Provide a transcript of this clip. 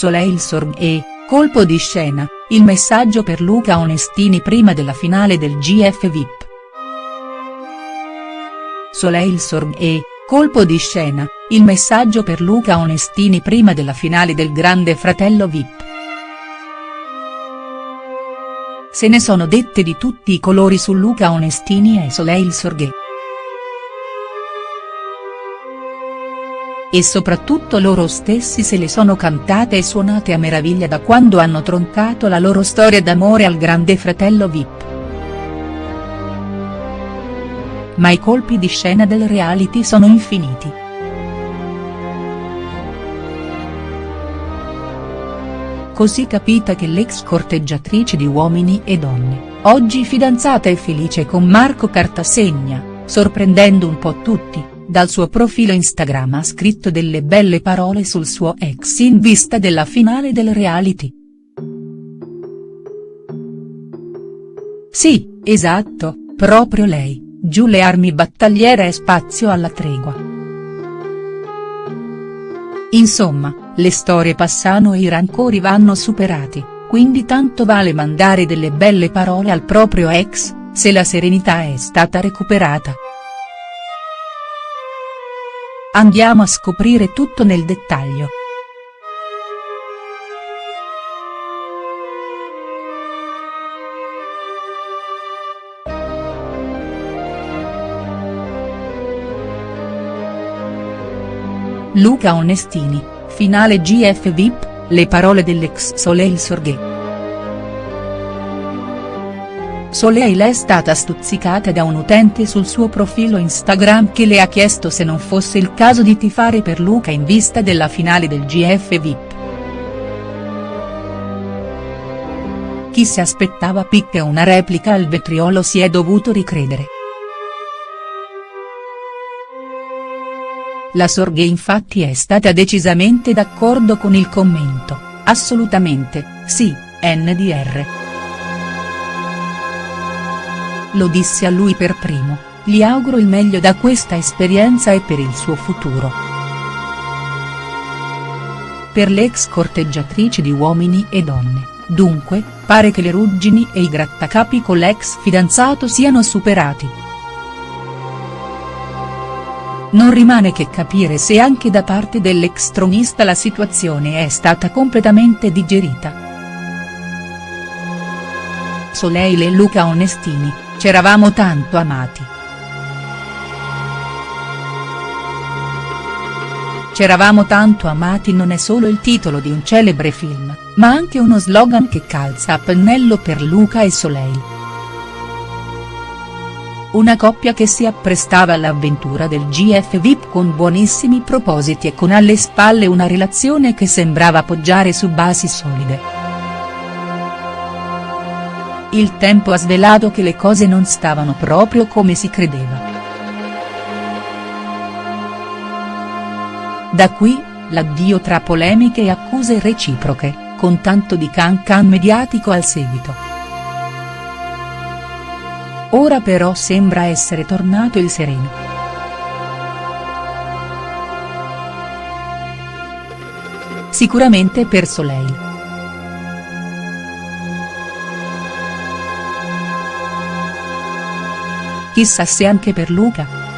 Soleil Sorghe, colpo di scena, il messaggio per Luca Onestini prima della finale del GF VIP. Soleil Sorghe, colpo di scena, il messaggio per Luca Onestini prima della finale del Grande Fratello VIP. Se ne sono dette di tutti i colori su Luca Onestini e Soleil Sorghe. E soprattutto loro stessi se le sono cantate e suonate a meraviglia da quando hanno troncato la loro storia d'amore al Grande Fratello VIP. Ma i colpi di scena del reality sono infiniti. Così capita che l'ex corteggiatrice di Uomini e Donne, oggi fidanzata e felice con Marco Cartasegna, sorprendendo un po' tutti, dal suo profilo Instagram ha scritto delle belle parole sul suo ex in vista della finale del reality. Sì, esatto, proprio lei, giù le armi battagliere e spazio alla tregua. Insomma, le storie passano e i rancori vanno superati, quindi tanto vale mandare delle belle parole al proprio ex, se la serenità è stata recuperata. Andiamo a scoprire tutto nel dettaglio. Luca Onestini, finale GF VIP, le parole dell'ex Soleil Sorghe. Soleil è stata stuzzicata da un utente sul suo profilo Instagram che le ha chiesto se non fosse il caso di tifare per Luca in vista della finale del GF VIP. Chi si aspettava picche una replica al vetriolo si è dovuto ricredere. La Sorghe infatti è stata decisamente d'accordo con il commento, assolutamente, sì, NDR. Lo dissi a lui per primo, gli auguro il meglio da questa esperienza e per il suo futuro. Per l'ex corteggiatrice di Uomini e Donne, dunque, pare che le ruggini e i grattacapi con l'ex fidanzato siano superati. Non rimane che capire se anche da parte dell'ex tronista la situazione è stata completamente digerita. Soleil e Luca Onestini, c'eravamo tanto amati. C'eravamo tanto amati non è solo il titolo di un celebre film, ma anche uno slogan che calza a pennello per Luca e Soleil. Una coppia che si apprestava all'avventura del GF VIP con buonissimi propositi e con alle spalle una relazione che sembrava poggiare su basi solide. Il tempo ha svelato che le cose non stavano proprio come si credeva. Da qui, l'addio tra polemiche e accuse reciproche, con tanto di can can mediatico al seguito. Ora però sembra essere tornato il sereno. Sicuramente per Soleil. Chissà se anche per Luca.